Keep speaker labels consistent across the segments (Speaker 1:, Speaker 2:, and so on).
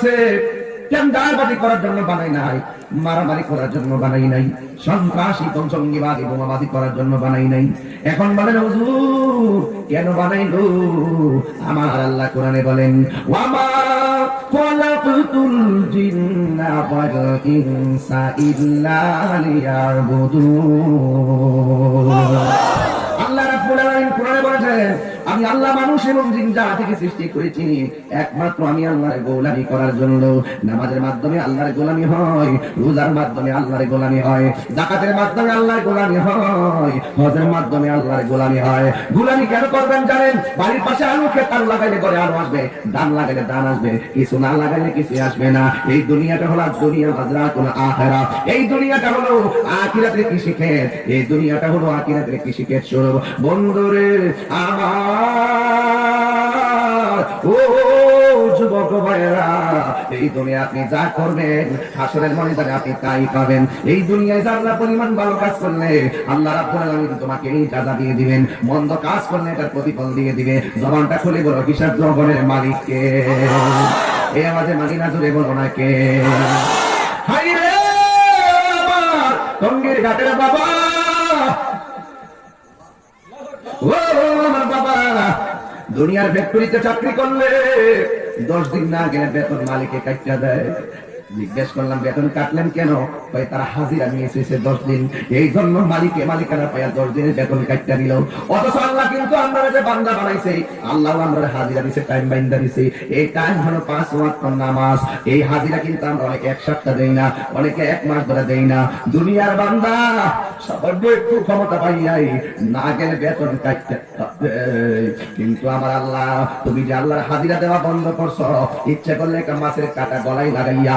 Speaker 1: বানাইছে টেন্ডারবাজি করার জন্য বানাই নাই মারামারি করার জন্য বানাই নাই সন্ত্রাসী জঙ্গিবাদী বোমাবাদী করার জন্য বানাই নাই। এখন বলেন হুজুর কেন বানাইলো? আমার আল্লাহ কোরআনে বলেন ওয়ামা খলাকতুল জিন্না ওয়াল ইনসা ইল্লা লিয়াবুদুন। আল্লাহ রাব্বুল আলামিন কোরআনে বলেছেন আমি আল্লাহ মানুষ এবং জিন জাতিকে সৃষ্টি করেছি, একমাত্র আমি আল্লাহর গোলামি করার জন্য। নামাজের মাধ্যমে আল্লাহর গোলামি হয়, রোজার মাধ্যমে আল্লাহর গোলামি হয় জাকাতের মাধ্যমে আল্লাহর গোলামি হয়, হজের মাধ্যমে আল্লাহর গোলামি হয়। গোলামি কেন করবেন জানেন? বাড়ির পাশে আলু খেত আলু লাগাইলে করে আলু আসবে ধান লাগাইলে ধান আসবে, কিছু না লাগাইলে কিছু আসবে না। এই দুনিয়াটা হলো দুনিয়া হাজরা কোন আখেরা। এই দুনিয়াটা হলো আখিরাতের কৃষি ক্ষেত এই দুনিয়াটা হলো আখিরাতের কৃষি ক্ষেত স্বরূপ। বন্ধুরে, আমার ও এই দুনিয়া আপনি যা করবেন, হাসরের মনিদারে আপনি তাই পাবেন। এই দুনিয়ায় যারা পরিমাণ ভালো কাজ করলে, আল্লাহ রাব্বুল তোমাকে এই জাযা দিয়ে দিবেন। মন্দ কাজ করলে এটার প্রতিফল দিয়ে দিবে। জবানটা খুলে বলো হিসাব জগনের মালিককে এই আমাদের মালিনা জুড়ে বলো না কে? হাই টঙ্গীর ঘাটের বাবা ও আমার বাবা দুনিয়ার ফ্যাক্টরিতে চাকরি করলে দশ দিন না গেলে বেতন মালিকে কাটটা দেয়। জিজ্ঞেস করলাম, বেতন কাটলেন কেন? ভাই তারা হাজিরা নিয়ে এসেছে দশ দিন। এই জন্য মালিকে, মালিকানা পাইয়া দশ দিনের বেতন কাটটা দিল। অথচ আল্লাহ কিন্তু আমরা যে বান্দা বানাইছে, আল্লাহ আমরা হাজিরা দিছে টাইম বাইন্দা দিছে। এই টাইম হলো পাঁচ ওয়াক্ত নামাজ। এই হাজিরা কিন্তু আমরা অনেকে এক সপ্তাহ দেই না, অনেকে এক মাস ধরে দেই না। দুনিয়ার বান্দা সামান্য একটু ক্ষমতা পাইয়াই না গেলে বেতন কাটতে কিন্তু আমার আল্লাহ, তুমি যে আল্লাহর হাজিরা দেওয়া বন্ধ করছ, ইচ্ছে করলে একটা মাছের কাটা গলায় লাগাইয়া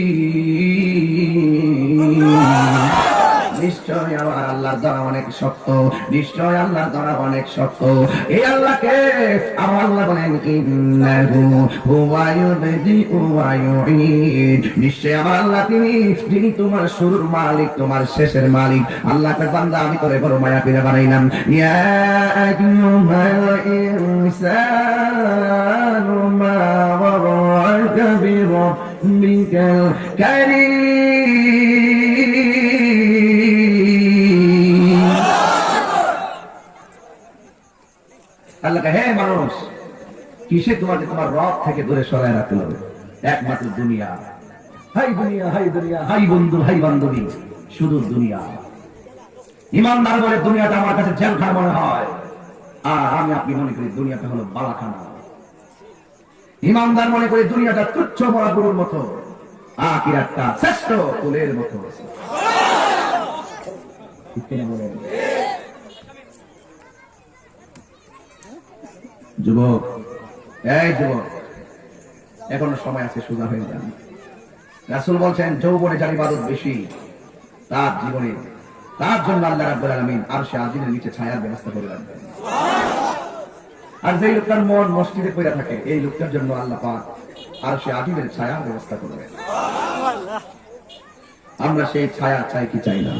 Speaker 1: আমার আল্লাহর দ্বারা অনেক শক্ত। নিশ্চয় আল্লাহর দ্বারা অনেক শক্ত। এই আল্লাহকে আমার আল্লাহ বলেন, ইন্নাহু হুয়া ইউবদিউ ওয়া নিশ্চয় আমার আল্লাহ তিনি, যিনি তোমার শুরুর মালিক, তোমার শেষের মালিক। আল্লাহকে বান্দা আমি করে বড় মায়া পেরে বানাইলাম। ইয়া আইয়ুহাল ইনসানু মা ওয়ারাকা বিরাব্বিকাল কারীম। আল্লাহ হে মানুষ, কিসে তোমাকে তোমার রব থেকে দূরে সরায় রাখতে হবে? একমাত্র দুনিয়া। হাই দুনিয়া হাই দুনিয়া, হাই বন্ধু, হাই বান্ধবী, শুধু দুনিয়া। ইমানদার বলে দুনিয়াটা আমার কাছে জেলখানা মনে হয়। আর আমি আপনি মনে করি দুনিয়াটা হলো বালাখানা। ইমানদার মনে করি দুনিয়াটা তুচ্ছ বড় গরুর মতো আকিরাতটা শ্রেষ্ঠ ফুলের মতো। বলেন? যুবক, এই যুবক, এখনও সময় আছে, সোজা হয়ে যান। রাসুল বলছেন, যৌবনে যার ইবাদত বেশি, তার জীবনে, তার জন্য আল্লাহ রাব্বুল আলামিন আর সে আজিমের নিচে ছায়ার ব্যবস্থা করে রাখবেন। আর যেই লোকটার মন মসজিদে পড়ে থাকে, এই লোকটার জন্য আল্লাহ পাক আর সে আজিমের ছায়ার ব্যবস্থা করবেন আমরা সেই ছায়া চাই কি চাই না?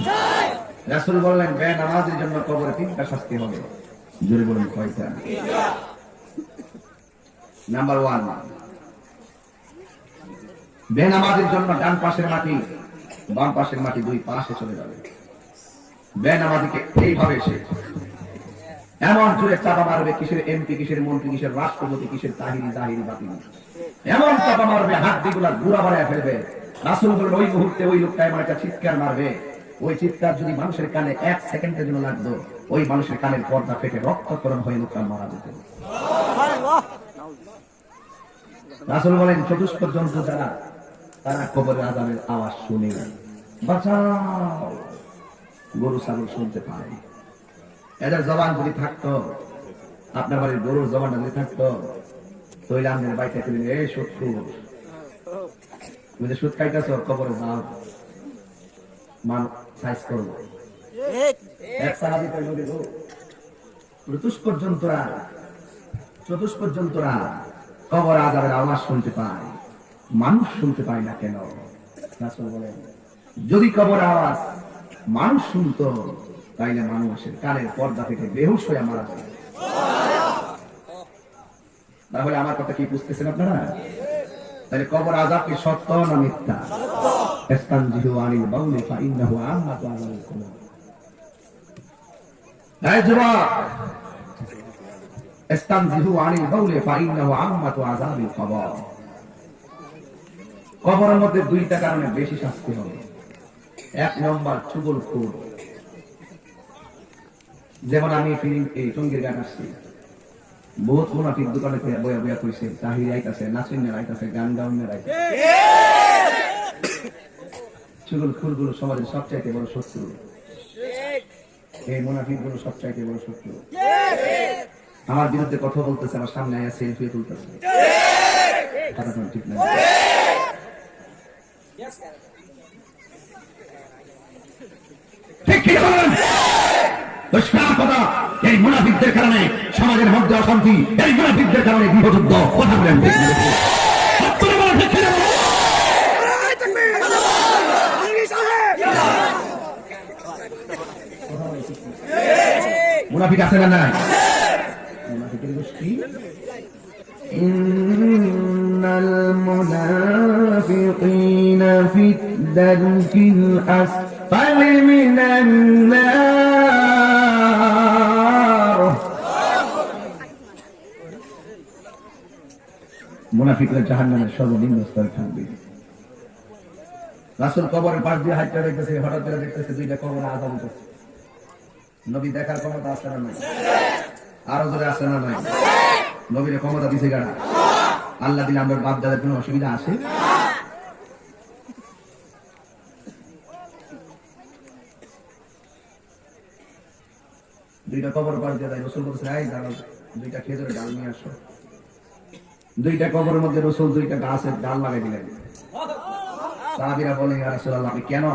Speaker 1: রাসুল বললেন, বে নামাজের জন্য কবরে তিনটা শাস্তি হবে। জোরে বলুন, কয়টা? নাম্বার ওয়ান বেনামাজের জন্য ডান পাশের মাটি, বাম পাশের মাটি দুই পাশে চলে যাবে। বেনামাজিকে এইভাবে সে এমন জোরে চাপা মারবে কিসের এমপি কিসের মন্ত্রী, কিসের রাষ্ট্রপতি, কিসের তাহিরি তাহিরি বাতিল এমন চাপা মারবে, হাত দিগুলা গুড়া বাড়ায় ফেলবে। রাসুল বলবেন ওই মুহূর্তে ওই লোকটা এমন একটা চিৎকার মারবে। ওই চিৎকার যদি মানুষের কানে এক সেকেন্ডের জন্য লাগতো, ওই মানুষের কানের পর্দা ফেটে রক্তকরণ হয়ে লোকটা মারা যেত। রাসুল বলেন চতুষ্প জন্তু যারা, তারা কবরের আজানের আওয়াজ শুনে। বাঁচাও, গরু, ছাগল শুনতে পায়। এদের জবান যদি থাকতো, আপনার বাড়ির গরুর জবানটা যদি থাকতো, তৈলে আমাদের বাড়িতে এই শত্রু, তুমি যে সুদ খাইতেছ, কবরে যাও। মান, সাইজ করব এক সাহাবি কইল দিল চতুষ্পদ জন্তুরা চতুষ্পদ জন্তুরা কবর আজাবের আওয়াজ শুনতে পায়। মানুষ শুনতে পায় না কেন? বলেন, যদি কবর আওয়াজ মানুষ শুনতো, তাইলে মানুষের কানের পর্দা থেকে বেহুশ হয়ে মারা যায়। তাহলে আমার কথা কি বুঝতেছেন আপনারা? তাহলে কবর আজাব কি সত্য না মিথ্যা? যুবক ইস্তানজিহু আনিল বাউলি ফাইন্নাহু আম্মাতু আযাবিল কবর কবরের মধ্যে দুইটা কারণে বেশি শাস্তি হবে। এক নম্বর চুগল খুর যেমন আমি এই টঙ্গির গান আসছি। বহুত মুনাফিক দোকানে বয়া বয়া কইছে তাহির আইতাছে নাসিন আইতাছে, গান গাউন আইতাছে। চুগল খুরগুলো সমাজের সবচাইতে বড় শত্রু। এই মুনাফিকগুলো সবচাইতে বড় শত্রু। আমার বিরুদ্ধে কথা বলতেছে আমার সামনে আয়া সেলফি তুলতেছে। ঠিক! না। এই মুনাফিকদের কারণে সমাজের মধ্যে অশান্তি এই মুনাফিকদের কারণে গৃহযুদ্ধ কথা বলেন? মুনাফিক আছে না নাই? إن المنافقين في الدرك الأسفل من النار মুনাফিকরা জাহান্নামের সর্বনিম্ন স্তরে থাকবে রাসুল কবরের পাশ দিয়ে হাইটা দেখতেছে হঠাৎ করে দেখতেছে দুইটা কবর আজাদ করছে নবী দেখার ক্ষমতা আছে না নাই আরও জোরে আছে না নাই নবীর ক্ষমতা দিছে গাড়া আল্লাহ দিলে আমার বাপ দাদার কোনো অসুবিধা আছে? দুইটা কবর পার দিয়ে দেয় রসুল বলছে দুইটা খেজুরের ডাল নিয়ে আসো। দুইটা কবরের মধ্যে রসুল দুইটা গাছের ডাল লাগাই দিলেন। সাহাবিরা বলেন ইয়া রাসূলুল্লাহ কেন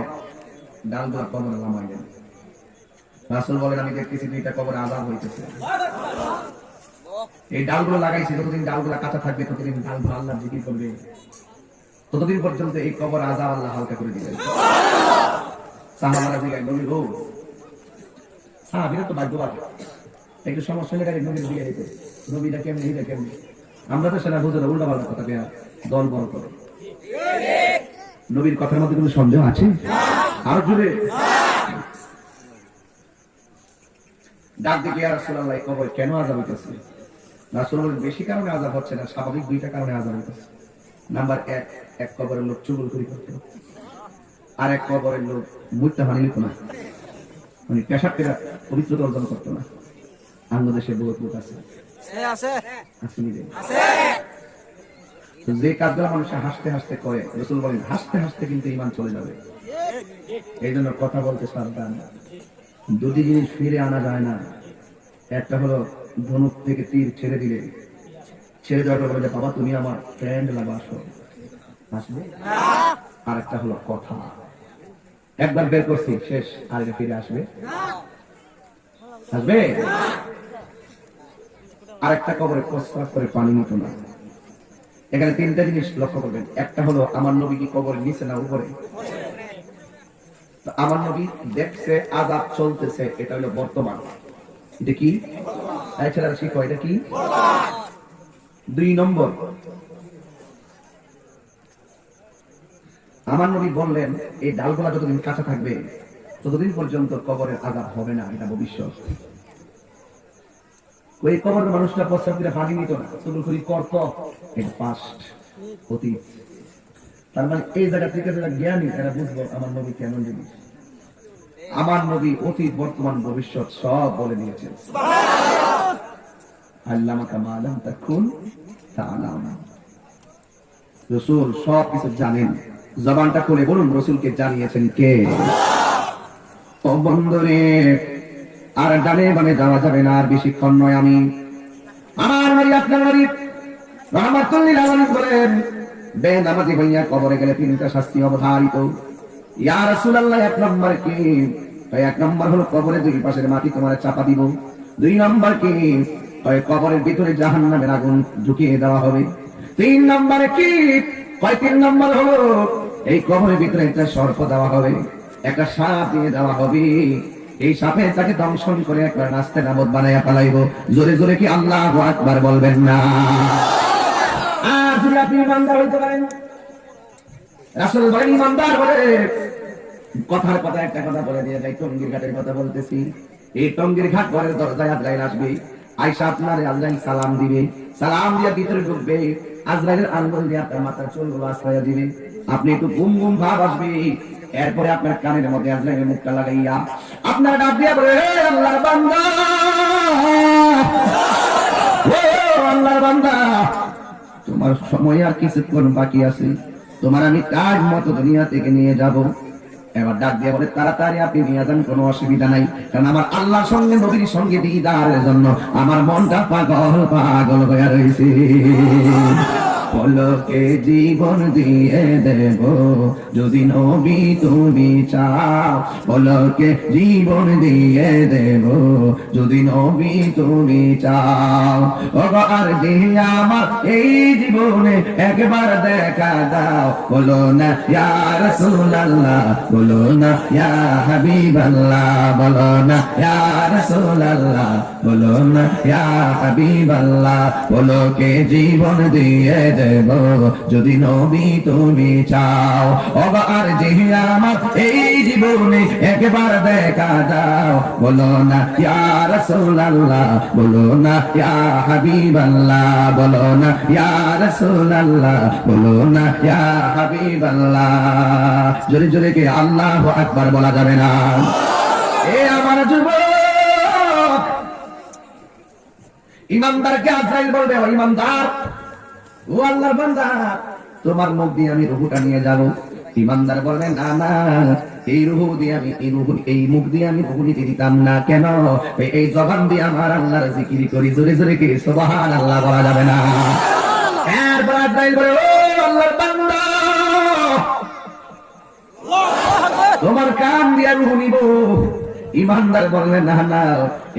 Speaker 1: ডালগুলো কবরে লামাইলেন রাসূল বলেন, আমি দেখতেছি দুইটা কবরে আজাদ হইতেছে। এই ডালগুলো লাগাইছি, যতদিন ডালগুলো কাঁচা থাকবে, ততদিন ডালগুলো আল্লাহ জিকির করবে। ততদিন পর্যন্ত এই কবর আজাব আল্লাহ হালকা করে দিবেন। নবীটা কেমনি আমরা তো সেটা কথা দল কথার মধ্যে আছে? আরও জুড়ে ডাক দিকে কবর কেন আজাব হইতেছে? বেশি কারণে আজাব হচ্ছে না স্বাভাবিক দুইটা কারণে আজাব হইতেছে। নাম্বার এক এক কবরের লোক চুগল করি করতো আর এক কবরের লোক মুইতা হানি নিত না। মানে পেশাব পেরা পবিত্রতা অর্জন করতো না। আঙ্গ দেশে বহুত লোক আছে। যে কাজগুলো মানুষ হাসতে হাসতে করে রসুল বলেন হাসতে হাসতে কিন্তু ইমান চলে যাবে। এই জন্য কথা বলতে সাবধান। দুটি জিনিস ফিরে আনা যায় না একটা হলো ধনুক থেকে তীর ছেড়ে দিলে। ছেড়ে দেওয়ার পর বলে, বাবা, তুমি আমার ফ্রেন্ড লাগো আসো আসবে আর একটা হলো কথা। একবার বের করছি, শেষ আর ফিরে আসবে। আসবে? আরেকটা কবরে প্রস্তাব করে পানি মতো না। এখানে তিনটা জিনিস লক্ষ্য করবেন। একটা হলো, আমার নবী কি কবরের নিচে না উপরে? আমার নবী দেখছে আজাব চলতেছে, এটা হলো বর্তমান। এটা কি? ছেলেরা শিখো, এটা কি? দুই নম্বর। আমার নবী বললেন, এই ডালগুলা যতদিন কাঁচা থাকবে, ততদিন পর্যন্ত কবরের আজাব হবে না, এটা ভবিষ্যৎ। ওই কবরের মানুষটা প্রস্তাব করে পানি নিত না। করি করত পাস্ট অতীত। তার মানে এই জায়গা থেকে যারা জ্ঞানী, তারা বুঝব আমার নবী কেমন জিনিস। আমার নবী অতীত বর্তমান ভবিষ্যৎ সব বলে দিয়েছেন। রসুল সব কিছু জানেন। জবানটা বলুন রসুলকে জানিয়েছেন কে? ও বন্ধুরে আর ডানে বামে যাওয়া যাবে না আর বেশিক্ষণ নয় আমি। আমার বাড়ি আপনার বাড়ি রহমাতুল্লিল বলেন বে নামাজি ভাইয়া কবরে গেলে তিনটা শাস্তি অবধারিত। ইয়া রাসূলুল্লাহ আগুন ঢুকিয়ে দেওয়া হবে। তিন কি? তিন নম্বর হলো এই কবরের ভিতরে একটা সর্প দেওয়া হবে, একটা সাপ দিয়ে দেওয়া হবে। এই সাপে তাকে দংশন করে একবার নাস্তে নামত বানাইয়া পালাইব জোরে জোরে কি আল্লাহ আকবার বলবেন না। আর যদি আপনি হইতে পারেন রাসুল বলেন, ইমানদার বলে কথার কথা, একটা কথা বলে দিয়ে যাই, টঙ্গির ঘাটের কথা বলতেছি। এই টঙ্গির ঘাট ঘরের দরজায় আজরাইল আসবে। আইসা আপনার আজরাইল সালাম দিবে। সালাম দিয়ে ভিতরে ঢুকবে। আজরাইলের আঙ্গুল দিয়ে আপনার মাথার চুলগুলো আশ্রয় দিবে। আপনি একটু গুম গুম ভাব আসবে। এরপরে আপনার কানের মধ্যে আজরাইলের মুখটা লাগাইয়া আপনার ডাক দিয়া বলে আল্লাহর বান্দা! আল্লাহর বান্দা! তোমার সময় আর কিছুক্ষণ বাকি আছে। তোমার আমি কাজ মতো দুনিয়া থেকে নিয়ে যাব। এবার ডাক দিয়ে বলে, তাড়াতাড়ি আপনি নিয়ে যান, কোনো অসুবিধা নাই। কারণ আমার আল্লাহ সঙ্গে, নবীর সঙ্গে দিদারের জন্য আমার মনটা পাগল পাগল হয়ে রয়েছে পলকে জীবন দিয়ে দেব। যদি নবী তুমি চাও পলকে জীবন দিয়ে দেব। যদি নবী তুমি চাও আর আমার এই জীবনে একবার দেখা দাও, বলো না, ইয়া রাসূলুল্লাহ, বলো না, ইয়া হাবিবাল্লাহ, বলো না, ইয়া রাসূলুল্লাহ, বলো না, ইয়া হাবিবাল্লাহ বলো কে জীবন দিয়ে দেব। যদি নবী তুমি চাও ওগো আর যে আমার, এই জীবনে একবার দেখা দাও। বলো না, ইয়া রাসূলুল্লাহ, বলো না, ইয়া হাবিবাল্লাহ, বলো না, ইয়া রাসূলুল্লাহ, বলো না, ইয়া হাবিবাল্লাহ। জোরে জোরে কে, আল্লাহু আকবার বলা যাবে না। এ আমার যুবক, ইমানদারকে আজরাইল বলবে ইমানদার। ও আল্লাহর বান্দা, তোমার মুখ দিয়ে আমি রুহুটা নিয়ে যাব। ইমানদার বলবেন না না, এই রুহু দিয়ে আমি, এই রুহু, এই মুখ দিয়ে আমি রুহু নিতে দিতাম না। কেন? এই- জবান দিয়ে আমার আল্লাহর জিকির করি, জোরে জোরে কি সুবহান আল্লাহ বলা যাবে না। এরপর আজরাইল বলে, ও আল্লাহর বান্দা, তোমার কান দিয়া রুহু নিব। ইমানদার বললেন না না,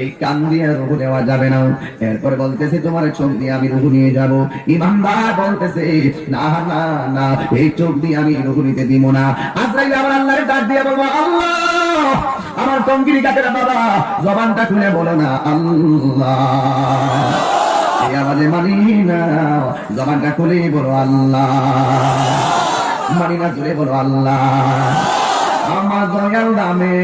Speaker 1: এই কান দিয়ে রুহু নেওয়া যাবে না। এরপর বলতেছে, তোমার চোখ দিয়ে আমি রুহু নিয়ে যাব। ইমানদার বলতেছে, না না না, এই চোখ দিয়ে আমি রুহু নিতে দিব না। আজরাইল আমার আল্লাহরে ডাক দিয়ে বলব আল্লাহ, আমার টঙ্গিরি কাটেরা বাবা, জবানটা খুলে বলো না, আল্লাহ। আওয়াজে মানি না, জবানটা খুলে বলো, আল্লাহ। মানি না, জুড়ে বলো, আল্লাহ। আমার দয়াল নামে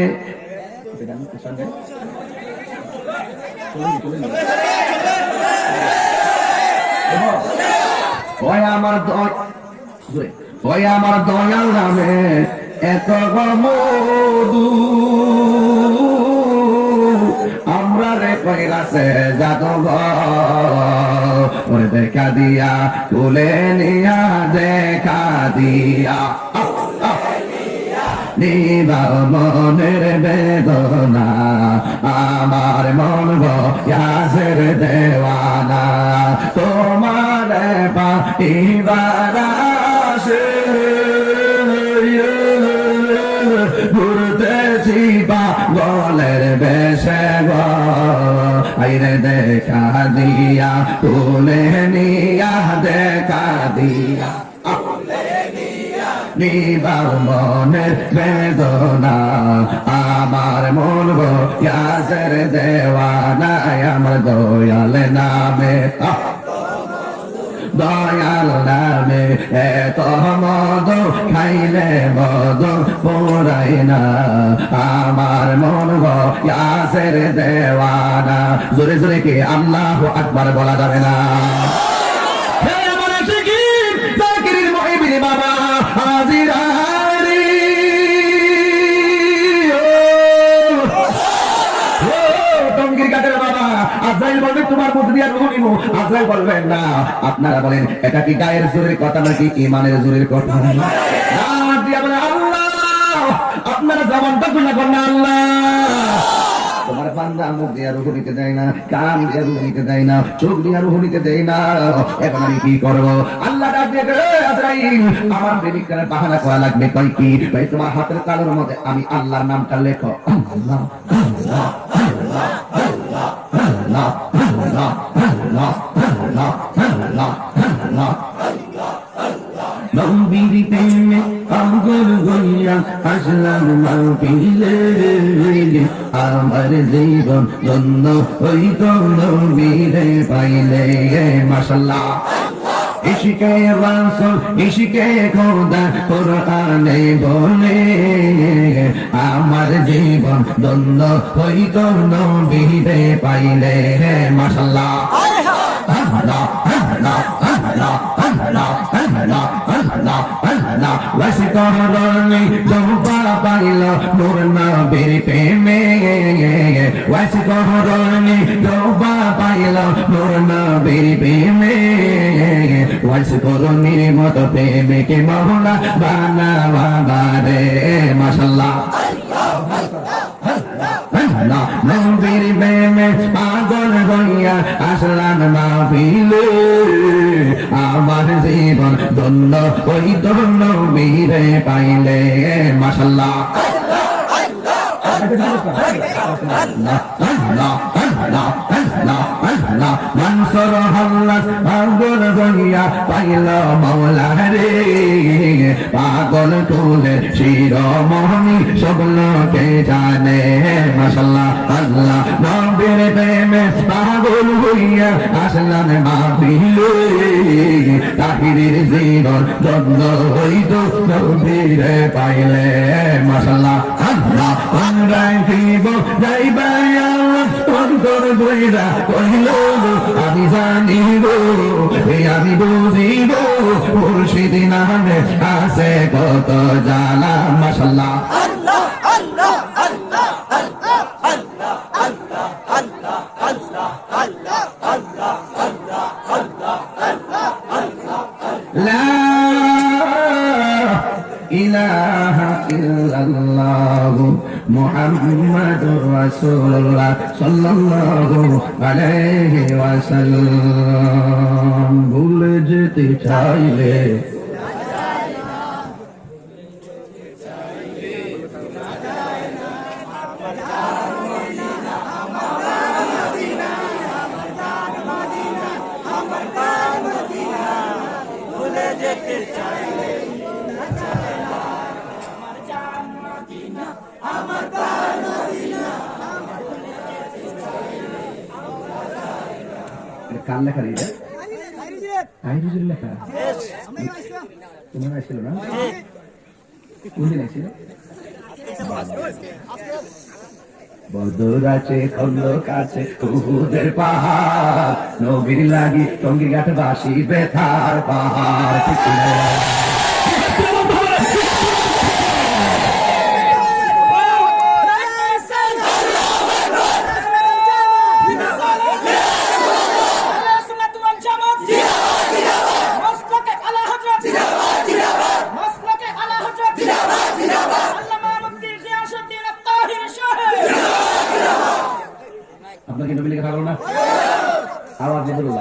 Speaker 1: আমার দয়- আমার দয়াল নামে এত মধু। আমরা রে কইরাছে যাদব দেখা দিয়া, তুলে নিয়া, দেখা দিয়া। আহ। মনের বেদনা, আমার মন গাছের দেওয়ানা। তোমার পাইবার আসে। ঘুরতেছি বা গলের বেশে আইরে দেখা দিয়া, তুলে নিয়া, দেখা দিয়া। নিবার মনের বেদনা। আমার মন গাছের দেওয়ানা আমার দয়াল নামে। দয়াল নামে এত মদ খাইলে মদ পোড়াই না। আমার মন গাছের দেওয়ানা। জোরে জোরে কি আল্লাহ আকবার বলা যাবে না। বলবেন না আপনারা বলেন এটা কি গায়ের জোরের কথা নাকি ইমানের জোরের কথা? আপনারা না আমি আল্লাহ ডাক দিয়ে বলে, "এ আজরাইল, আমার প্রেমিকার বাহানা করা লাগবে তোমার হাতের তালুর মধ্যে আমি আল্লাহর নামটা লেখো। আল্লাহ। নবীর প্রেমে পাগল হইয়া আসলাম মাহফিলে আমার জীবন ধন্য হইত নবীরে পাইলে মাসাল্লাহ ইশিকে রাসুল, ইশিকে খোদা, কোরআনে বলে, আমার জীবন দ্বন্দ্ব হইত নবীরে পাইলে। মাসাল্লাহ আল্লাহ আল্লাহ আল্লাহ আল্লাহ আল্লাহ। আল্লাহ আল্লাহ রসিক মরণে জম্পা পাইল মোর নবীর প্রেমে। রসিক মরণে জম্পা পাইল মোর নবীর প্রেমে। ওয়াইস করুনি মত প্রেমকে মহলা বানা বাবা রে, মাশাল্লাহ। নবীর প্রেমে পাগল হইয়া আসলাম মাহফিলে। আমার জীবন ধন্য ওই ধন্য বীরে পাইলে মাসাল্লাহ না মানসর হল্লাস পাগল হইয়া পাইল মাওলা রে পাগল টুলে শিরোমণি সব লোকে জানে। মশাল্লাহ, আল্লাহ নবীর প্রেমে পাগল হইয়া আসলান মাহিলে তাহিরের জীবন দ্বন্দ্ব হইত, নবীর পাইলে। মশাল্লাহ, আল্লাহ আমরা জীব যাইবাই অন্তর বইরা কহিল, আমি জানি আমি বুঝি গো নামে আছে কত জানা মাসাল্লাহ ইলাহা ইল্লাল্লাহু মুহাম্মাদুর রাসূলুল্লাহ। সাল্লাল্লাহু আলাইহি ওয়াসাল্লাম। ভুলে যেতে চাইলে আসছিল না? কোনদিন আসছিল খন্দক আছে কুহুদের পাহাড়, নবীর লাগি টঙ্গি ঘাট বাসি বেথার পাহাড় ঠিক না? আপনাকে নবী লেখা থাকল না আওয়াজ দিয়ে বলুন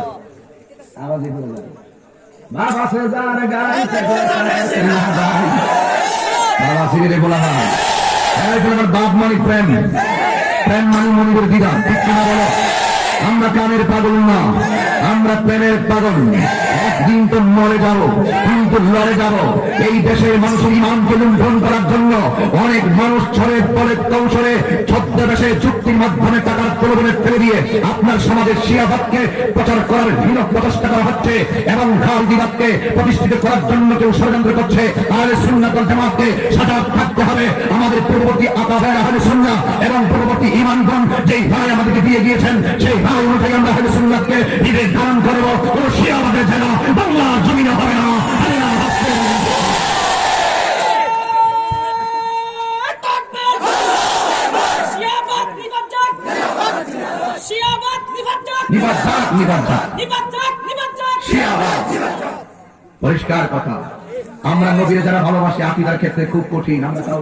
Speaker 1: আওয়াজ দিয়ে বলুন বাবা সে যার গাইতে গাইতে না গাই বাবা সিরিলে বলা হয় আমার বাপ মানে প্রেম। প্রেম মানে মনিবের দিদা। ঠিক কিনা বলো? আমরা কামের পাগল না। আমরা প্রেমের পাগল। একদিন তো মরে যাব কিন্তু লড়ে যাব। এই দেশের মানুষের ইমানকে লুণ্ঠন করার জন্য অনেক মানুষ ছড়ে পরে কৌশলে ছদ্মবেশে চুক্তির মাধ্যমে টাকার প্রলোভনে ফেলে দিয়ে আপনার সমাজের শিয়াবাদকে প্রচার করার হীন প্রচেষ্টা করা হচ্ছে এবং খালদিবাদকে প্রতিষ্ঠিত করার জন্য কেউ ষড়যন্ত্র করছে। আহলে সুন্নাত ওয়াল জামাতকে সজাগ থাকতে হবে। আমাদের পূর্ববর্তী আকাবের আহলে সুন্নাহ এবং পূর্ববর্তী ইমানগণ যেই ভাই আমাদেরকে দিয়ে গিয়েছেন, সেই ভাই আমরা ঈদের করব। কোন শিয়াবাদের যেন বাংলার জমিনে হবে না। পরিষ্কার কথা। আমরা নবীর যারা ভালোবাসি, আকিদার ক্ষেত্রে খুব কঠিন। আমরা তাও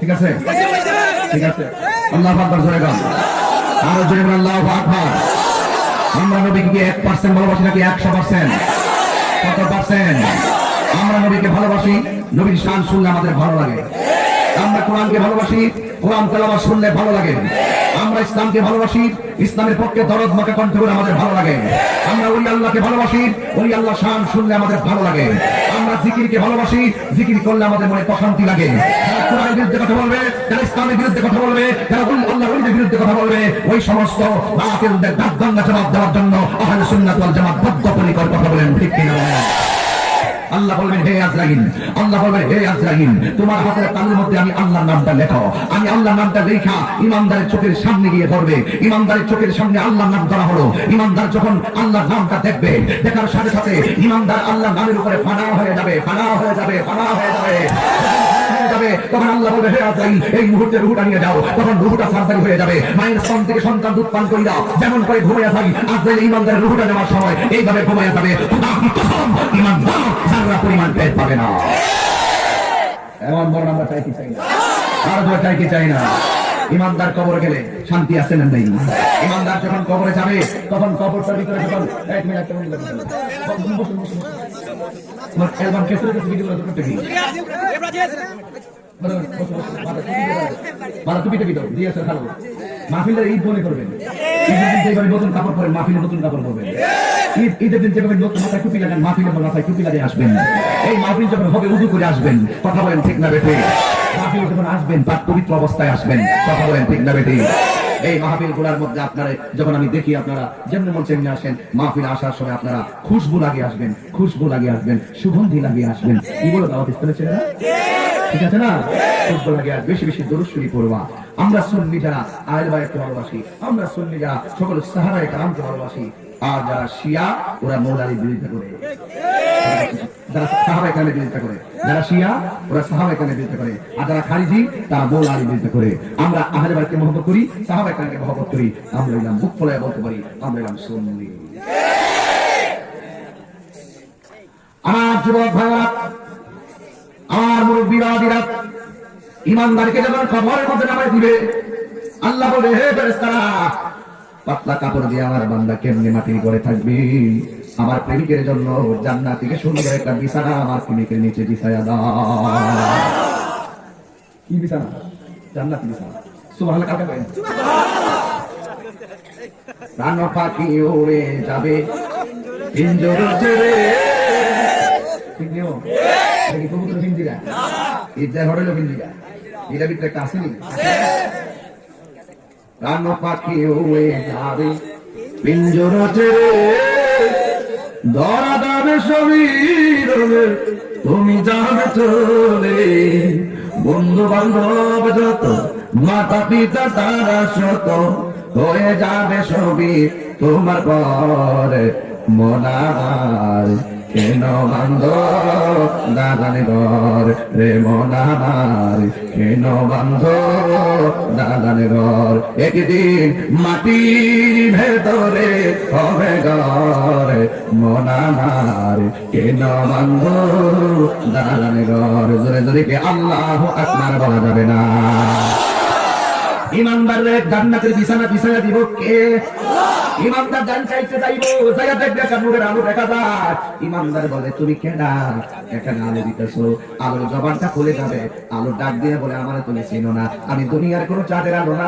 Speaker 1: ঠিক আছে? ঠিক আছে। আল্লাহ জোরে গান। আরও আল্লাহ আকবার। আমরা নবীকে ভালোবাসি নাকি একশো পার্সেন্ট কত পার্সেন্ট আমরা নবীকে ভালোবাসি, নবীর শান শুনলে আমাদের ভালো লাগে। আমরা কোরআনকে ভালোবাসি, কোরআন তেলাওয়াত শুনলে ভালো লাগে। আমরা ইসলামকে ভালোবাসি, ইসলামের পক্ষে দরদ মাকে কণ্ঠ করে আমাদের ভালো লাগে। আমরা ওই আল্লাহকে ভালোবাসি ওই আল্লাহ শান শুনলে আমাদের ভালো লাগে। আমরা জিকিরকে ভালোবাসি, জিকির করলে আমাদের মনে প্রশান্তি লাগে। কোরআনের বিরুদ্ধে কথা বলবে, যারা ইসলামের বিরুদ্ধে কথা বলবে, যারা আল্লাহ বিরুদ্ধে কথা বলবে, ওই সমস্ত বাতিলদের জবাব দেওয়ার জন্য আহলে সুন্নাত ওয়াল জামাত বদ্ধপরিকর কথা বলেন, ঠিক কিনা? আল্লাহ বলবেন, হে আজরাইল, আল্লাহ বলবেন, হে আজরাইল, তোমার হাতের তালুর মধ্যে আমি আল্লাহর নামটা লেখো। আমি আল্লাহর নামটা লেখা, ইমানদারের চোখের সামনে গিয়ে ধরবে। ইমানদারের চোখের সামনে আল্লাহর নাম ধরা হলো। ইমানদার যখন আল্লাহর নামটা দেখবে, দেখার সাথে সাথে ইমানদার আল্লাহর নামের উপরে ফানা হয়ে যাবে, ফানা হয়ে যাবে, ফানা হয়ে যাবে। হয়ে যাবে তখন আল্লাহ বলবে হে আজরাইল এই মুহূর্তে রুহুটা নিয়ে যাও তখন রুহুটা সার্জারি হয়ে যাবে। মায়ের স্তন থেকে সন্তান দুধ পান করিয়া যেমন করে ঘুমাইয়া থাকি আজরাইল ইমানদারের রুহুটা নেওয়ার সময় এইভাবে ঘুমাইয়া যাবে। ইমানদার সারা পরিমাণ পেট পাবে না। এমন বড় আমরা চাই কি চাই না? আর চাই কি চাই না? ইমানদার কবর গেলে শান্তি আছে না নেই? ইমানদার যখন কবরে যাবে, তখন কবরটার ভিতরে যখন এক মিনিট অ্যালবাম তো করতে। মাথা দিয়ে খালো। মাহফিলের ঈদ মনে করবেন। ঈদের দিন যেভাবে নতুন কাপড় পরেন, মাহফিলে নতুন কাপড় পরবেন। ঈদ ঈদের দিন যেভাবে নতুন মাথায় টুপি লাগান, মাহফিলে মাথায় টুপি লাগিয়ে আসবেন। এই মাহফিল যখন হবে উদু করে আসবেন। কথা বলেন ঠিক না বেঠে। মাহফিল যখন আসবেন তার পবিত্র অবস্থায় আসবেন, কথা বলেন, ঠিক না বেঠে এই মাহফিলগুলার মধ্যে আপনারা, যখন আমি দেখি আপনারা, যেমন মন চেমনি আসেন, মাহফিল আসার সময় আপনারা খুশবু লাগিয়ে আসবেন, খুশবু লাগিয়ে আসবেন, সুগন্ধি লাগিয়ে আসবেন। কি বলো দাওয়াত ইসলামের ছেলেরা ঠিক আছে না? খুশবু লাগিয়ে আস, বেশি বেশি দরুশ্বরী পড়বা। আমরা সুন্নি যারা আয়ের বাইরকে ভালোবাসি, আমরা সুন্নি যারা, সকল সাহারায় কালামকে ভালোবাসি আর যারা শিয়া, ওরা মৌলারির বিরুদ্ধে করে। যারা বিরুদ্ধে করে। যারা শিয়া, ওরা বিরুদ্ধে করে। আর যারা খারিজি, তারা মৌলারির বিরুদ্ধে করে। আমরা বাড়িকে মহব্বত করি মহব্বত করি। আমরা এলাম মুখ বলতে পারি, আমরা এলাম সুন্নি। আমার যুবক আমার মুরব্বীরা, দিরা, ইমানদারকে যখন খবরের মধ্যে দিবে, আল্লাহ বলে, হে পাতলা কাপড় দিয়ে আমার বান্দা কেমনে মাটির করে থাকবি? আমার প্রেমিকের জন্য জান্নাত থেকে সুন্দর একটা বিছানা আমার প্রেমিকের নিচে বিছায়া দাও। কি বিছানা? জান্নাতি বিছানা। সুবহানাল্লাহ কাকে পাখি উড়ে যাবে। পিঞ্জর ঠিক নিও এটা কি কবুতর পিঞ্জিরা ইজ্জার হরেল পিঞ্জিরা এটা আসেনি প্রাণ পাখি উড়ে যাবে। পিঞ্জর ছেড়ে ধরা দাবে শরীর তুমি যাবে চলে বন্ধু বান্ধব যত, মাতা পিতা তারা শত, হয়ে যাবে সবই তোমার পরে, মনার। কেন বান্ধ দাদানি ঘর রে মনার কেন বান্ধ দাদানি ঘর একদিন মাটির ভেতরে হবে ঘর মনার কেন বান্ধ দাদানি ঘর জোরে জোরে কে আল্লাহ আপনার বলা যাবে না ইমানদারের জান্নাতের বিছানা বিছানা দিব কে? ইমানদার জান চাইতে যাইব জায়গা দেখবে আলো দেখা যায়। ইমানদার বলে, তুমি আলো আলোর জবানটা খুলে যাবে। আলো ডাক দিয়ে বলে, আমার তুমি চিনো না। আমি দুনিয়ার কোনো চাঁদের আলো না।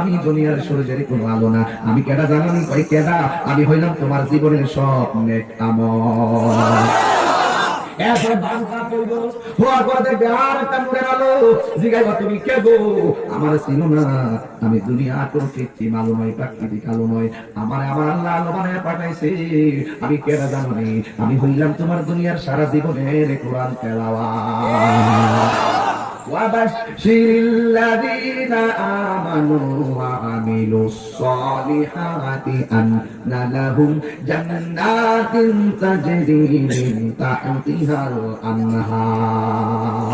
Speaker 1: আমি দুনিয়ার সূর্যের কোনো আলো না। আমি কেডা জানানি কই কেডা? আমি হইলাম তোমার জীবনের স্বপ্নে কামল আমি দুনিয়া কোনো কৃত্রিম আলো নয়, প্রাকৃতিক আলো নয়। আমার আমার আল্লাহ আলো বানায় পাঠাইছে। আমি কেনা জানি? আমি হইলাম তোমার দুনিয়ার সারা জীবনের কোরআন তেলাওয়া وبشر الذين آمنوا وعملوا الصالحات أن لهم جنات تجري من تحتها الأنهار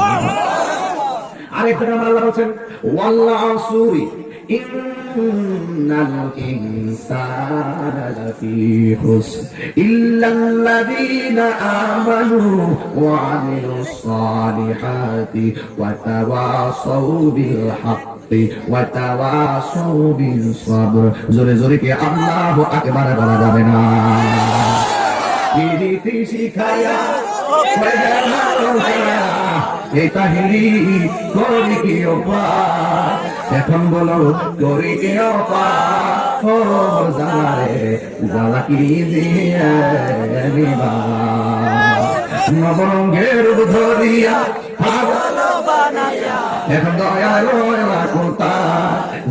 Speaker 1: عليكم الله وسلم والله إن الإنسان لفي خسر إلا الذين آمنوا وعملوا الصالحات وتواصوا بالحق وتواصوا بالصبر জোরে জোরে কি আল্লাহ আকবার বলা যাবে না পিরিতি শিখায়া এই তাহিরি করি কি অপার এখন বলো করি কি ও জালারে নবরঙ্গের ধরিয়া এখন দয়ালো কোথা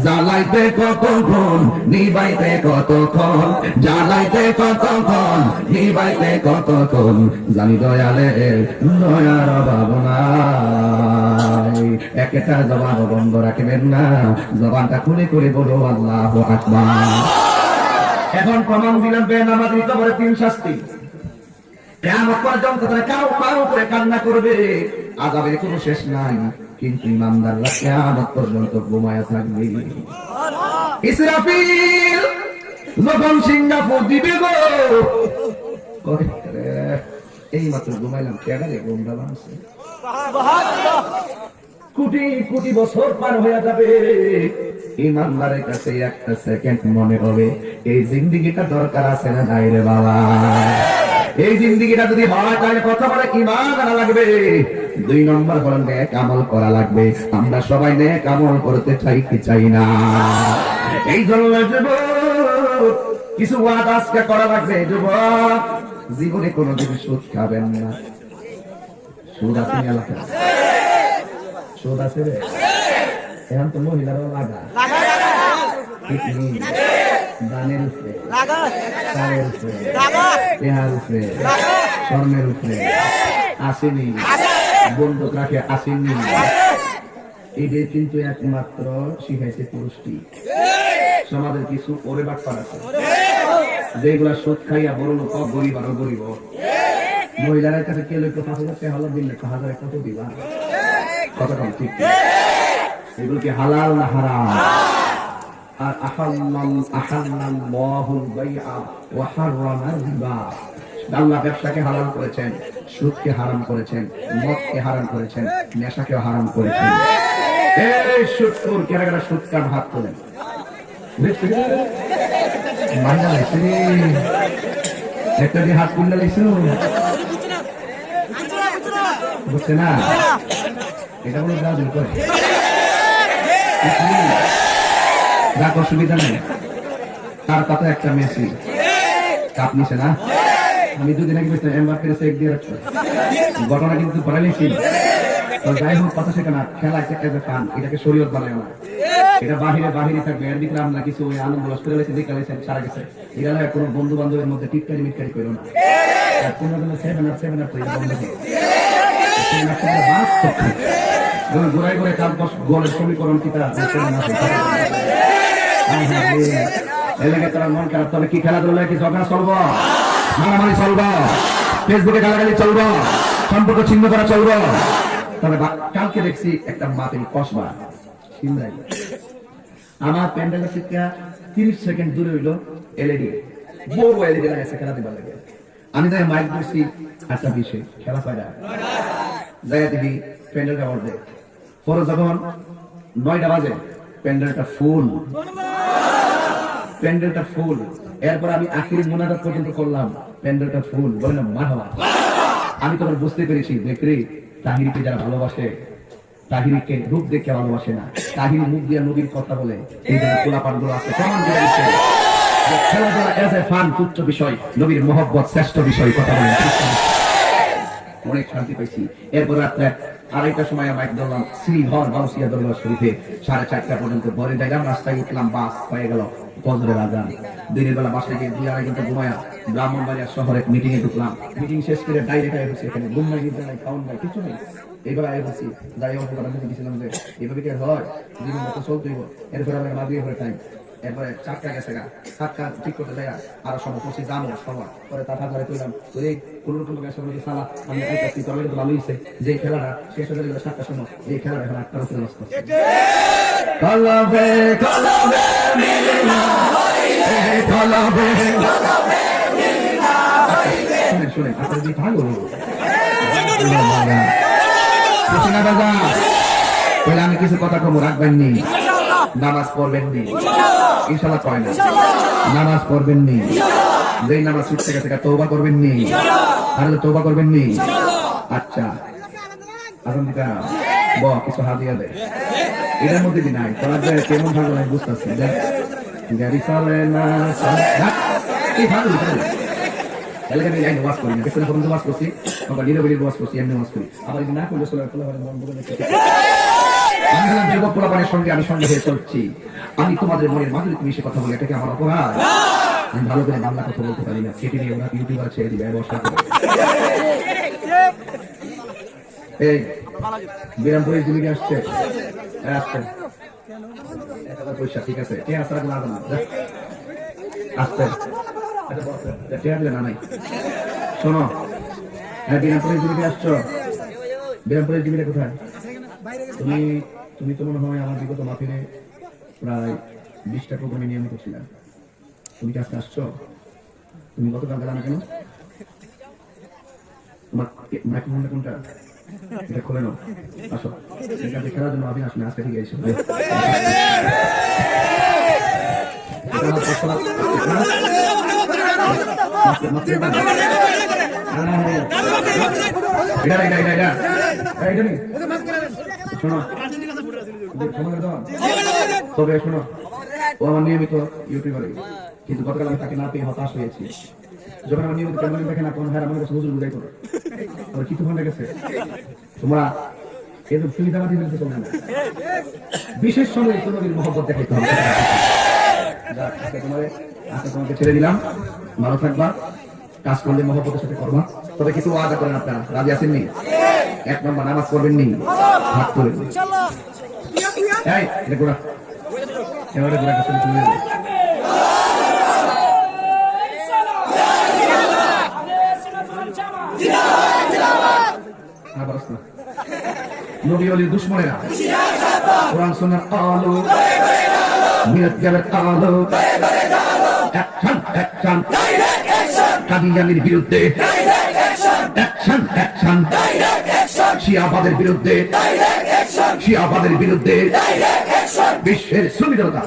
Speaker 1: জ্বালাইতে কতক্ষণ, নিবাইতে কতক্ষণ? জ্বালাইতে কতক্ষণ, নিবাইতে কতক্ষণ? জানি দয়ালে দয়ার ভাবনাই একটা জবান বন্ধ রাখবেন না। জবানটা খুলে করে বলো, আল্লাহ আকবার। এখন প্রমাণ দিলাম বেনামাজি কবরে তিন শাস্তি। কান্না করবে। আজাবের কোনো শেষ নাই, কিন্তু ইমানদাররা কেমন পর্যন্ত ঘুমায়া থাকবে। যখন সিঙ্গাপুর দিবে গো এই মাত্র ঘুমাইলাম কেডারে কোটি কোটি বছর পার যাবে। ইমানদারের কাছে একটা সেকেন্ড মনে হবে, এই জিন্দিগিটা দরকার আছে না নাই রে বাবা? এই জিন্দিগিটা যদি হয় তাহলে কত বড় ইমান আনা লাগবে? দুই নম্বর হলো নেক আমল করা লাগবে। আমরা সবাই নেক আমল করতে চাই কি চাই না? এই জন্য কিছু ওয়াদ আজকে করা লাগবে। যুবক জীবনে কোনোদিন সুদ খাবেন না। সুদ আছে এলাকায় সুদ আছে রে? এখন তো মহিলারও লাগা। কিডনি দানের উপরে চালের উপরে পেহার উপরে স্বর্ণের উপরে। আসেনি। বন্দুক রাখে আসেনি। এদের কিন্তু একমাত্র শিখাইছে পুরুষটি। সমাজের কিছু ওরে বাটপার আছে। যেগুলা সুদ খাইয়া বড় লোক গরিব আরও গরিব। মহিলাদের কাছে কে লইতো পাঁচ হাজার টাকা হলো দিলে পাঁচ হাজার কত দিবা? কত কম ঠিক এগুলো কি হালাল না হারাম? আল্লাহ ব্যবসাকে হারাম করেছেন, সুদকে হারাম করেছেন, মদকে হারাম করেছেন নেশাকে হারাম করেছেন। এই সুদখোর কেরা কেরা সুদ কার মাইনা লাইছে একটা দিয়ে হাত তুললে লাইছো বুঝছে না? এটা বলে রাখ অসুবিধা নেই। তার কথা একটা মেসি কাপ নিছে না? আমি দুদিন আগে এমবাপ্পের চেক দিয়ে রাখছি। ঘটনা কিন্তু পড়াইছি তো যাই হোক, কথা সেটা না। খেলা একটা ফান এটাকে শরীয়ত বানায় না এটা বাহিরে বাহিরে থাকবে। এর ভিতরে আমরা কিছু ওই আনন্দ করে লেছে দিকে লেছে সারা গেছে। হলো কোনো বন্ধু বান্ধবের মধ্যে টিটকারি মিটকারি করো না। আর কোনো কোনো সেভেন আপ সেভেন আপ তো বন্ধ করো। ঘুরে কাল দশ গোলের সমীকরণ কি করা চলবো? তবে কালকে দেখছি একটা মাপের কসবা। আমার প্যান্ডেলের থেকে তিরিশ সেকেন্ড দূরে হইল এলইডি। বড় এলইডি লাগাইছে খেলা দিবার লাগে। আমি যাই মাইক দিচ্ছি আটটা বিশে। খেলা যাই দেখি প্যান্ডেলটা অর্ধেক পরে যখন নয়টা বাজে প্যান্ডেলটা ফুল। প্যান্ডেলটা ফুল। এরপর আমি আখিরি মোনাজাত পর্যন্ত করলাম। প্যান্ডেলটা ফুল। বলে না, মারহাবা। আমি তখন বুঝতে পেরেছি দেখরে তাহিরিকে যারা ভালোবাসে, তাহিরিকে রূপ দেখে ভালোবাসে না। তাহিরি মুখ দিয়ে নবীর কথা বলে, এই জন্য পোলাপানগুলো আছে দিচ্ছে? খেলাধুলা এজ এ ফান তুচ্ছ বিষয়, নবীর মহব্বত শ্রেষ্ঠ বিষয়, কথা বলেন অনেক শান্তি পাইছি। এরপর রাত্রে আড়াইটার সময় বাইক ধরলাম শ্রীধর বাউসিয়া দরবার শরীফে সাড়ে চারটা পর্যন্ত ভরে যাইলাম রাস্তায় উঠলাম, বাস হয়ে গেল ফজরের আজান দিনের বেলা বাসায় গিয়ে দুই আড়াই ঘণ্টা ঘুমায়া ব্রাহ্মণবাড়িয়া শহরে মিটিং এ ঢুকলাম। মিটিং শেষ করে ডাইরেক্ট আয় বসে এখানে। ঘুম নাই নিদ্রা নাই খাওয়ান নাই, কিছু নেই। এইবার আয় বসি। যাই এইভাবে কি হয়? জীবন মতো চলতেই এরপর আমার মা দিয়ে টাইম এরপরে চারটা গেছে গা। চারটা ঠিক করতে যায় আরও সময় পঁচিশ দাম সময়। পরে তার হাজারে কইলাম এই কোনো রকম গেছে বলে সালা আমি আইতাছি তবে কিন্তু ভালো হইছে। যে খেলাটা শেষ হয়ে গেল সাতটার সময় এই খেলাটা এখন আটটার উপরে ব্যস্ত কলবে কলবে মিলনা এই কলবে শুনেন শুনেন আপনার যে ভালো আমি কিছু কথা কম রাখবেন নি। নামাজ পড়বেন নি। ইনশাল্লাহ কয় না। নামাজ পড়বেন নি। যেই নামাজ ছুটতে গেছে তৌবা করবেন নি। তাহলে তৌবা করবেন নি। আচ্ছা। ব কিছু দেয় এটার মধ্যে দি নাই? তোমার যে কেমন ভালো লাগে বুঝতেছি। গাড়ি চলে না এই ভালো ভালো তাহলে আমি লাইন ওয়াশ করি না। পেছনে পর্যন্ত ওয়াশ করছি। আবার নিরবিলি ওয়াশ করছি এমনি ওয়াশ করি। আবার না করলে চলে ফেলে মন বলে আমি হলাম সঙ্গে আমি সঙ্গে হয়ে চলছি। আমি তোমাদের মনের মাঝে তুমি সে কথা বলে এটাকে আমার অপরাধ। আমি ভালো করে বাংলা কথা বলতে পারি না। কেটে নিয়ে ওরা ইউটিউবার ছেড়ে দিবে ব্যবসা করে। এই বিরামপুরে জিলিপি আসছে। আসছে। পয়সা ঠিক আছে। কে আসতে না না আসতে আচ্ছা, আসলে না নাই। শোনো হ্যাঁ বিরামপুরে জিলিপি আসছো? বিরামপুরে জিলিপিটা কোথায়? তুমি তুমি তো মনে হয় আমার বিগত মাফিনে প্রায় বিশটা প্রোগ্রামে নিয়মিত ছিলাম। তুমি কি আজকে আসছো? তুমি গতকাল গেলা না কেন? শোনো। তবে শোনো ও আমার নিয়মিত ইউটিউবারে কিন্তু গতকাল আমি তাকে না পেয়ে হতাশ হয়েছি। যখন আমার নিয়মিত ক্যামেরা দেখে না কোন হ্যাঁ আমার কাছে হুজুর বুঝাই করো। ওর কিছু ঘণ্টা গেছে? তোমরা এদের সুবিধাবাদী চলবে না। বিশেষ সময় তোমাদের মহব্বত দেখাইতে হবে। আজকে তোমারে আজকে তোমাকে ছেড়ে দিলাম। ভালো থাকবা। কাজ করলে মহব্বতের সাথে করবা। তবে কিছু ওয়াদা করেন আপনারা। রাজি আছেননি এক নম্বর নামাজ পড়বেন নি। এই এটা গোড়া। এবারে গোড়া কাছে তুলে নবী অলির দুশ্মনেরা। কোরআন কাদিয়ানির বিরুদ্ধে। Action action. শিয়াবাদের বিরুদ্ধে। শিয়াবাদের বিরুদ্ধে। বিশ্বের সুবিধা কথা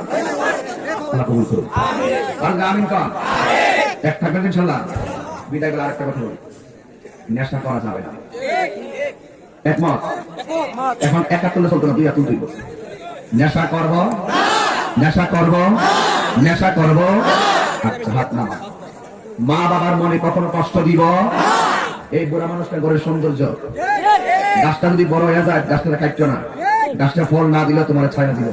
Speaker 1: নেশা করা যাবে একমত? দুই নেশা করব? নেশা করব? নেশা করব? আচ্ছা হাত না মা বাবার মনে কখনো কষ্ট দিব? এই বুড়া মানুষটা ঘরের সৌন্দর্য। গাছটা যদি বড় হয়ে যায়, গাছটা কাটছো না। গাছটা ফল না দিলে তোমার ছায়া দিব।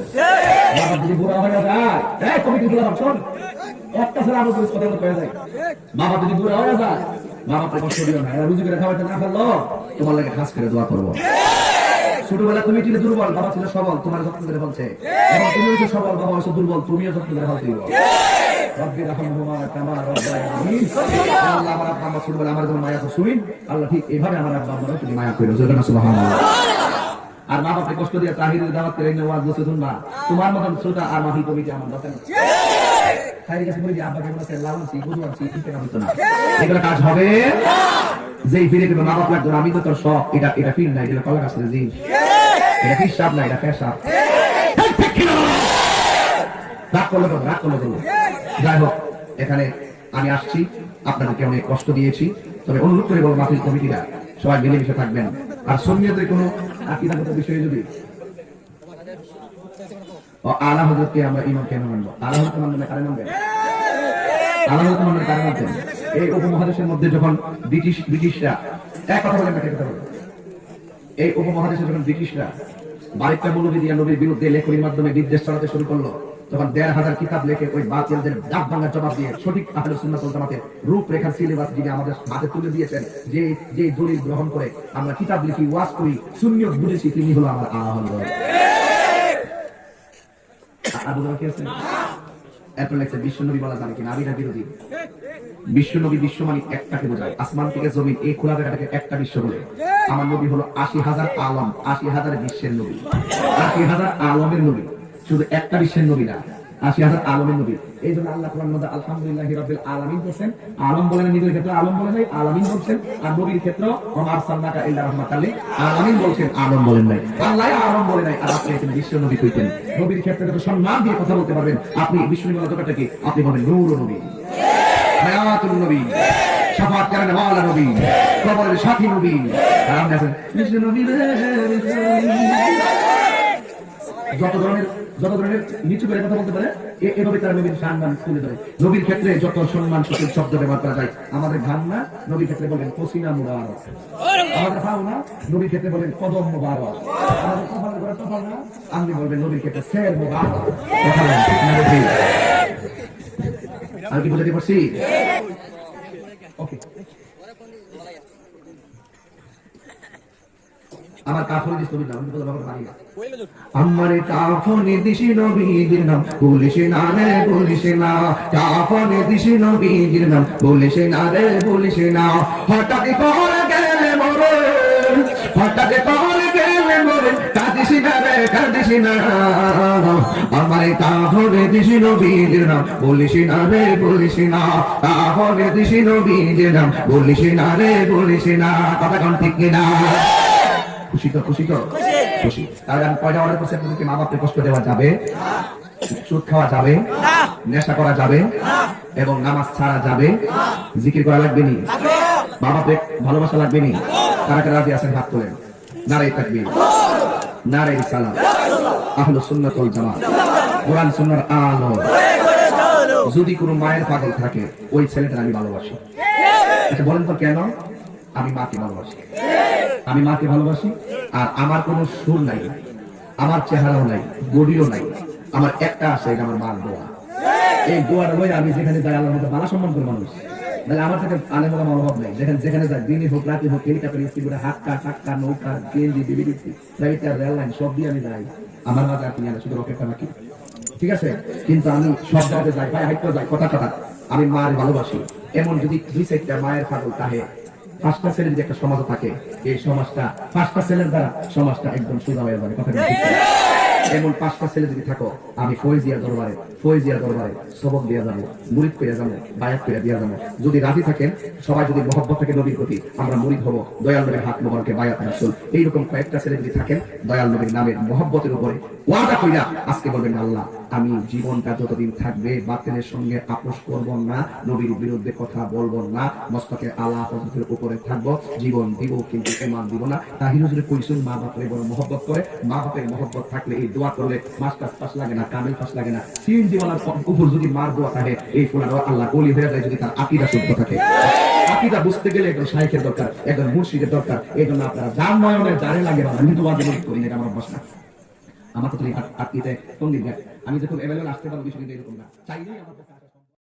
Speaker 1: ছোটবেলা তুমি ছিলে দুর্বল বাবা ছিল সবল তোমার যত্ন করে তুমি হচ্ছে সবল বাবা হচ্ছে দুর্বল তুমিও যত্ন করে ফেলতে আল্লাহ মায়া ঠিক এইভাবে আমার আব্বা আমার মায়া করো আর মা বাপকে কষ্ট দিয়ে তাহিরের দাওয়াত করে এনে ওয়াজ বসে শুনবা। তোমার মতন শ্রোতা আর মাহি কমিটি আমার দরকার তাই কাছে বলি যে আব্বা কেমন আছে লালন সি বুঝু আছি কি কেন হতো না। এগুলো কাজ হবে? যেই ফিরে দেবে মা বাপ লাগবে আমি তো তোর শখ। এটা এটা ফিল নাই এটা কলা গাছ জি এটা হিসাব না এটা পেশাব। রাগ করলে বলো, রাগ করলে বলো। যাই হোক এখানে আমি আসছি। আপনাদেরকে অনেক কষ্ট দিয়েছি। তবে অনুরোধ করে বলব মাফিল কমিটিরা সবাই মিলেমিশে থাকবেন। আর সন্ন্যতের কোনো আকিদাগত বিষয়ে যদি? আলা হজরতকে আমরা ইমাম কেন আলা হজরত মানবেন কারে মানবেন আলা হজরত মানবেন কারে মানবেন এই উপমহাদেশের মধ্যে যখন ব্রিটিশ, ব্রিটিশরা এক কথা বলে কথা বলে এই উপমহাদেশে যখন ব্রিটিশরা বারিকটা মৌলবী দিয়া নবীর বিরুদ্ধে লেখনির মাধ্যমে বিদ্বেষ চালাতে শুরু করল তখন দেড় হাজার কিতাব লেখে ওই বাতিলদের ডাক ভাঙার জবাব দিয়ে সঠিক আহলে সুন্নাত রূপরেখার সিলেবাস যিনি আমাদের হাতে তুলে দিয়েছেন যে যে দলিল গ্রহণ করে আমরা কিতাব লিখি, ওয়াজ করি, সুন্নিয়ত বুঝেছি, তিনি হলো আমার একটাকে বোঝায় এই একটা বিশ্ব আমার নবী হলো আশি হাজার আলম, আশি হাজার বিশ্বের নবী। আশি হাজার আলমের নবী। শুধু একটা বিশ্বের নবী না আশি হাজার আলমের নবী। এই জন্য আল্লাহ আলহামদুলিল্লাহ রাব্বিল আলামিন বলছেন, আলম বলেন নিজের ক্ষেত্রে আলম বলে নাই, আলামিন বলছেন, আর নবীর ক্ষেত্রে ওমা আরসালনাকা ইল্লা লিল আলামিন বলছেন, আলম বলেন নাই। আল্লাহ আলম বলে নাই, আর আপনি এখানে বিশ্ব নবী কইতেন নবীর ক্ষেত্রে যত সম্মান দিয়ে কথা বলতে পারবেন, আপনি বিশ্ব নবী বলা কি? আপনি বলেন নূর নবী। হায়াতুল নবী। শাফাত করেন ওয়ালা নবী। কবরের সাথী নবী। আর আপনি আছেন বিশ্ব নবী। যত ধরনের যত ধরনের নিচু করে কথা বলতে পারে এভাবে তারা নবীর সম্মান তুলে ধরে। নবীর ক্ষেত্রে যত সম্মান সূচক শব্দ ব্যবহার করা যায় আমাদের ঘাম না নবীর ক্ষেত্রে বলেন পসিনা মুবারক। আমাদের ফাও না নবীর ক্ষেত্রে বলেন কদম মুবারক। আমাদের কপাল করে কপাল না আপনি বলবেন নবীর ক্ষেত্রে সের মুবারক? আর কি বুঝাতে পারছি ওকে আমার কাফন দিস নবীর নাম আমি বলব বাবা পারি না আমারে কাফনে দিশি নবীর নাম বলিস না রে বলিস না। কাফনে দিশি নবীর নাম বলিস না রে বলিস না। হঠাৎ করে গেলে মরে হঠাৎ করে গেলে মরে কাঁদিস না রে কাঁদিস না। আমারে কাফনে দিশি নবীর নাম বলিস না রে বলিস না। কাফনে দিশি নবীর নাম বলিস না রে বলিস না। কথা কোন ঠিক কিনা? খুশি তো খুশি। তো খুশি। তাহলে আমি কয়টা অর্ডার করছি আপনাদেরকে? মা বাপকে কষ্ট দেওয়া যাবে সুদ খাওয়া যাবে নেশা করা যাবে এবং নামাজ ছাড়া যাবে। জিকির করা লাগবে নি? মা বাপে ভালোবাসা লাগবে নি? কারা কারা রাজি আছেন? হাত তোলেন। নারাই তাকবীর। নারাই সালাম আহলু সুন্নাত ওয়াল জামাত। কোরআন সুন্নাহর আলো। যদি কোনো মায়ের পাগল থাকে ওই ছেলেটা আমি ভালোবাসি। আচ্ছা বলেন তো কেন? আমি মাকে ভালোবাসি। আমি মাকে ভালোবাসি, আর আমার কোনো সুর নাই। আমার চেহারাও নাই, বডিও নাই। আমার একটা আছে আমার মার দোয়া। এই দোয়াটা লই আমি যেখানে যাই, আল্লাহর মধ্যে মালা সম্মান করে মানুষ। তাহলে আমার থেকে নেই। যেখানে যেখানে যাই, দিনই হোক রাতে হোক হেলিকপ্টার করে হাক্কা, টাক্কা, নৌকা ফ্লাইটার রেল লাইন, সব দিয়ে আমি যাই। আমার মাঝে তুমি আনা শুধু রকেটটা বাকি ঠিক আছে? কিন্তু আমি সব জায়গাতে যাই, ভাই হাইটে যাই, কথা কথা। আমি মার ভালোবাসি। এমন যদি দুই মায়ের পাগল তাহে পাঁচটা ছেলের যদি একটা সমাজ থাকে, এই সমাজটা পাঁচটা ছেলের দ্বারা সমাজটা একদম সোজা হয়ে যাবে, কথা এমন পাঁচটা ছেলে যদি থাকো, আমি ফৈজিয়া দরবারে ফৈজিয়া দরবারে সবক দিয়ে যাব, মুরিদ করে যাব, বায়াত করে দিয়ে যাব। যদি রাজি থাকেন, সবাই যদি মহব্বত থাকে নবীর প্রতি, আমরা মুরিদ হব, দয়াল নবীর হাত মোবারকে বায়াত রাসুল। এইরকম কয়েকটা ছেলে যদি থাকেন, দয়াল নবীর নামের মহব্বতের উপরে ওয়াদা কইরা আজকে বলবেন আল্লাহ। আমি জীবনটা যতদিন থাকবে বাতিলের সঙ্গে আপোষ করব না, নবীর বিরুদ্ধে কথা বলব না, মস্তকে আল্লাহ হজরতের উপরে থাকব, জীবন দিব কিন্তু এমান দিব না। তাহির হুজুরে কইসুন মা বাপের বড় মহব্বত করে, মা বাপের মহব্বত থাকলে এই দোয়া করলে মাস্টার পাস লাগে না, কামেল পাস লাগে না। সিন জীবনের উপর যদি মার দোয়া থাকে, এই ফুলার আল্লাহ কলি হয়ে যায় যদি তার আকিদা শুদ্ধ থাকে। আকিদা বুঝতে গেলে একজন শাইখের দরকার, একজন মুর্শিদের দরকার, এই জন্য আপনারা যার নয়নের যারে লাগে আমি তো বাদে করি না আমার অভ্যাস না। আমার তো আটকিতে সংগীত আমি যখন এভেলেবল আসতে পারব বিষয়টা এরকম না। চাইলেই আমার